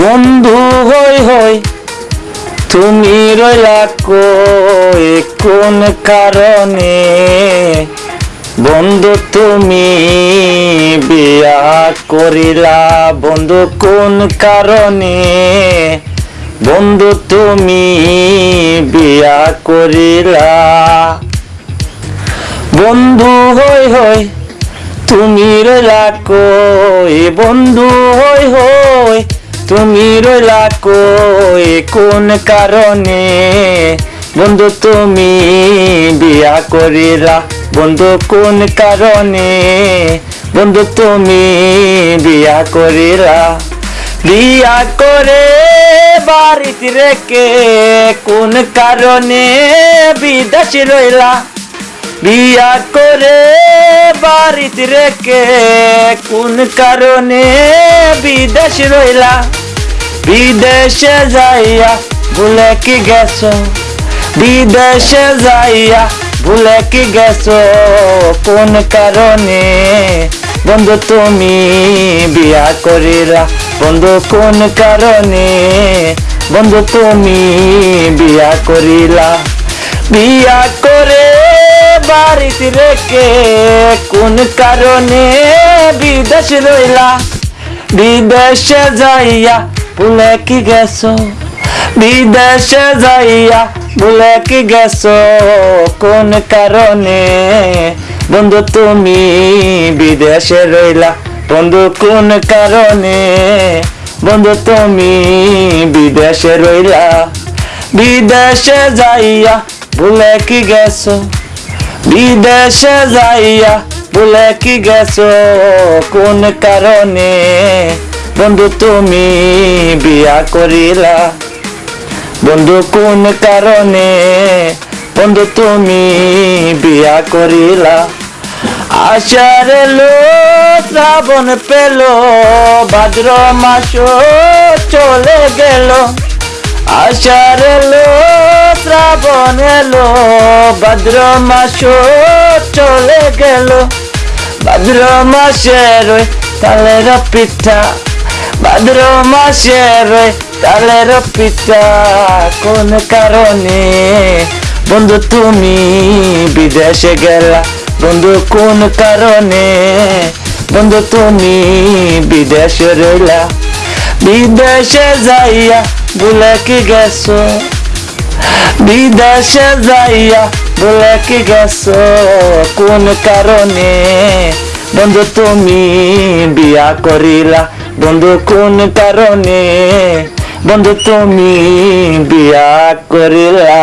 বন্ধু হই হই, তুমি রইলা কই? কোন কারণে? বন্ধু তুমি বিয়া করিলা, বন্ধু কোন কারণে? বন্ধু তুমি বিয়া করিলা। বন্ধু হই হই, তুমি রইলা কই? বন্ধু হই তুমি রইলা কই? কোন কারণে? বন্ধু, তুমি বিয়া করিলা। বন্ধু, কোন কারণে? বন্ধু, তুমি বিয়া করিলা। বিয়া করে বাড়িতে রেখে কোন কারণে বিদেশ রইলা? বিয়া করে বাড়িতে রেখে কোন কারণে বিদেশ রইলা? বিদেশে যাইয়া ভুলে কি গেছো? বিদেশে যাইয়া ভুলে কি গেছো? কোন কারণে? বন্ধু, তুমি বিয়া করিলা। বন্ধু, কোন কারণে? বন্ধু, তুমি বিয়া করিলা। বিয়া করে বাড়িতে রেখে কোন কারণে বিদেশ রইলা? বিদেশে যাইয়া ভুলে কি গেছো বিদেশে যাইয়া ভুলে কি গেছো কোন কারণে বন্ধু তুমি বিদেশে রইলা বন্ধু কোন কারণে বন্ধু তুমি বিদেশে রইলা বিদেশে যাইয়া ভুলে কি গেছো বিদেশে যাইয়া ভুলে কি গেছো কোন কারণে বন্ধু, তুমি বিয়া করিলা। বন্ধু, কোন কারণে? বন্ধু, তুমি বিয়া করিলা। আশার লো শ্রাবণ পেল, ভাদ্র মাস চলে গেল। আষাঢ় এলো শ্রাবণ এলো, ভাদ্র মাস চলে গেল। ভাদ্র মাসের তালের পিঠা ভাদ্র মাসের তালের পিঠা কোন কারণে? বন্ধু, তুমি বিদেশে গেলা। বন্ধু, কোন কারণে? বন্ধু, তুমি বিদেশে রইলা। বিদেশে যাইয়া ভুলে কি গেছো? বিদেশে যাইয়া ভুলে কি গেছো? কোন কারণে? বন্ধু, তুমি বিয়া করিলা। বন্ধু কোন কারণে? বন্ধু তুমি বিয়া করিলা।